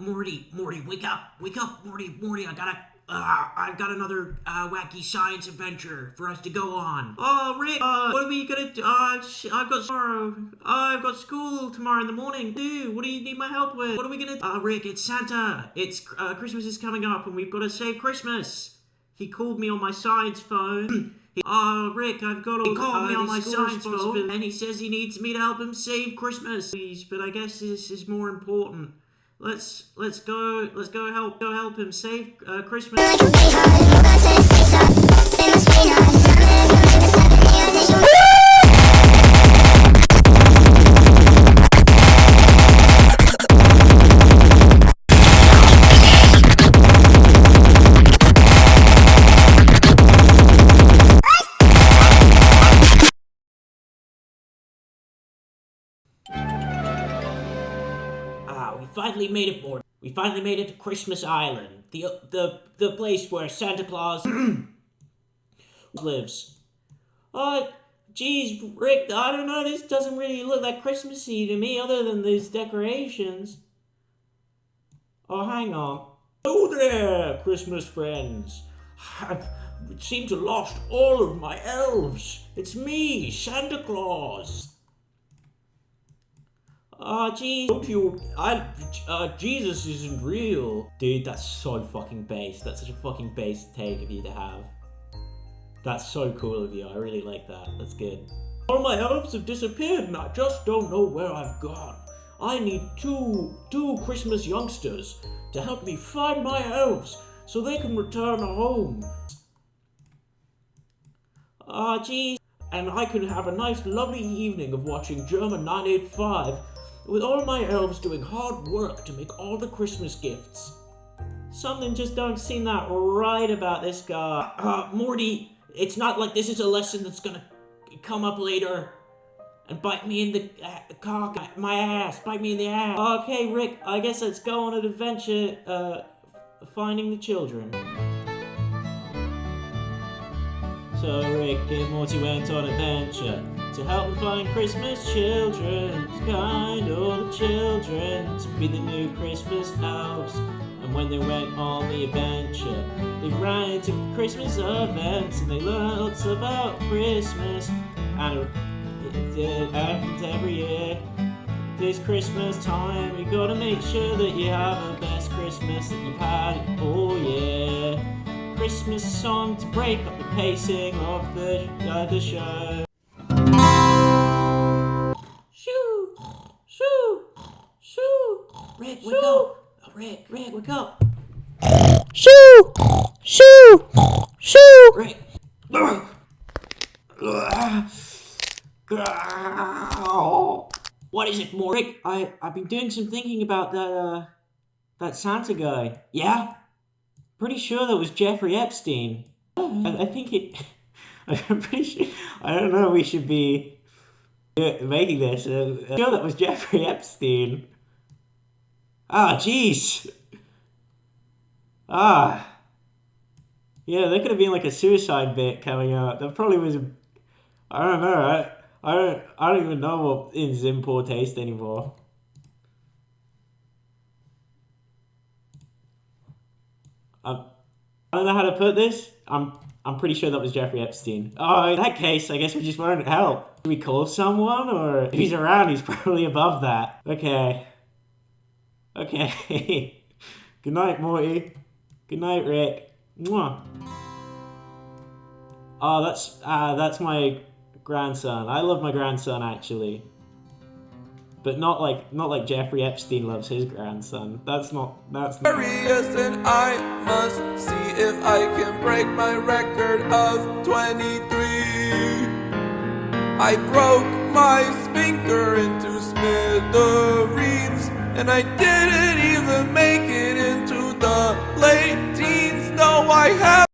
Morty, Morty, wake up, wake up, Morty, Morty, I gotta, uh, I've got another, uh, wacky science adventure for us to go on. Oh, Rick, uh, what are we gonna do? Uh, sh- I've got tomorrow, I've got school tomorrow in the morning. Dude, what do you need my help with? What are we gonna, uh, Rick, it's Santa. It's, uh, Christmas is coming up and we've gotta save Christmas. He called me on my science phone. Oh, Rick, I've got all He called uh, me on my science phone. and he says he needs me to help him save Christmas. Please, but I guess this is more important. Let's let's go let's go help go help him save uh, Christmas. We finally made it, board. We finally made it to Christmas Island, the uh, the the place where Santa Claus lives. Oh, geez, Rick, I don't know. This doesn't really look that Christmassy to me, other than these decorations. Oh, hang on. Hello there, Christmas friends. I've seemed to lost all of my elves. It's me, Santa Claus. Ah, geez. Don't you? I. Uh, Jesus isn't real. Dude, that's so fucking base. That's such a fucking base take of you to have. That's so cool of you. I really like that. That's good. All my elves have disappeared and I just don't know where I've gone. I need two, two Christmas youngsters to help me find my elves so they can return home. Ah, geez. And I can have a nice, lovely evening of watching German 985 with all my elves doing hard work to make all the Christmas gifts. Something just don't seem that right about this guy. Uh, Morty, it's not like this is a lesson that's gonna come up later and bite me in the uh, cock, my ass, bite me in the ass. Okay, Rick, I guess let's go on an adventure, uh, finding the children. So Rick and Morty went on adventure to help them find Christmas children, to kind all the children to be the new Christmas elves. And when they went on the adventure, they ran into Christmas events and they learned lots about Christmas. And it, it happens every year. This Christmas time, we gotta make sure that you have the best Christmas that you've had all year. Christmas song to break up the pacing of the, uh, the show. Wake up! Oh, Rick, Rick, wake up! Shoo! Shoo! Shoo! Rick! What is it, more? Rick, I, I've been doing some thinking about that, uh, that Santa guy. Yeah? Pretty sure that was Jeffrey Epstein. I, I think it. I'm pretty sure. I don't know. We should be uh, making this. Uh, I'm sure that was Jeffrey Epstein. Ah, jeez. Ah. Yeah, there could have been like a suicide bit coming out. That probably was. A, I don't know. I, I don't. I don't even know what is in poor taste anymore. Um, I don't know how to put this. I'm I'm pretty sure that was Jeffrey Epstein. Oh, in that case, I guess we just wanted help. We call someone, or if he's around, he's probably above that. Okay. Okay. Good night, Morty. Good night, Rick. Mwah. Oh, that's uh, that's my grandson. I love my grandson actually, but not like not like Jeffrey Epstein loves his grandson. That's not that's not. Furious and I must see if I can break my record of 23. I broke my sphincter into smithereens, and I didn't I have